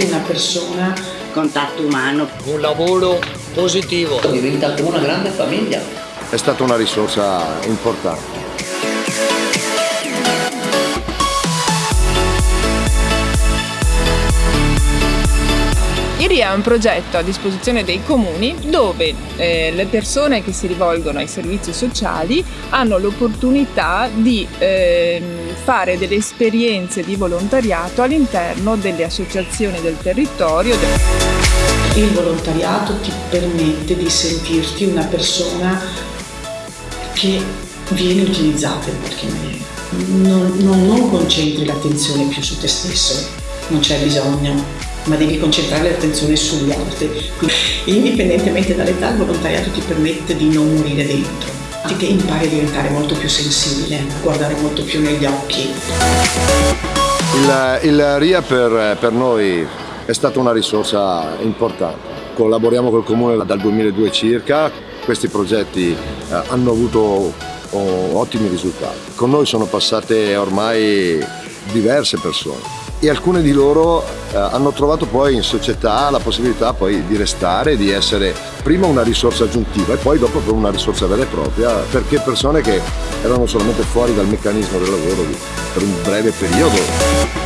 porti una persona contatto umano, un lavoro positivo. Diventa come una grande famiglia. È stata una risorsa importante. IRI è un progetto a disposizione dei comuni dove eh, le persone che si rivolgono ai servizi sociali hanno l'opportunità di eh, fare delle esperienze di volontariato all'interno delle associazioni del territorio. Il volontariato ti permette di sentirti una persona che viene utilizzata in qualche maniera. Non, non, non concentri l'attenzione più su te stesso, non c'è bisogno ma devi concentrare l'attenzione sugli altri. Indipendentemente dall'età, il volontariato ti permette di non morire dentro, che impari a diventare molto più sensibile, a guardare molto più negli occhi. Il, il RIA per, per noi è stata una risorsa importante. Collaboriamo col Comune dal 2002 circa, questi progetti eh, hanno avuto oh, ottimi risultati. Con noi sono passate ormai diverse persone e alcune di loro eh, hanno trovato poi in società la possibilità poi di restare, di essere prima una risorsa aggiuntiva e poi dopo una risorsa vera e propria perché persone che erano solamente fuori dal meccanismo del lavoro per un breve periodo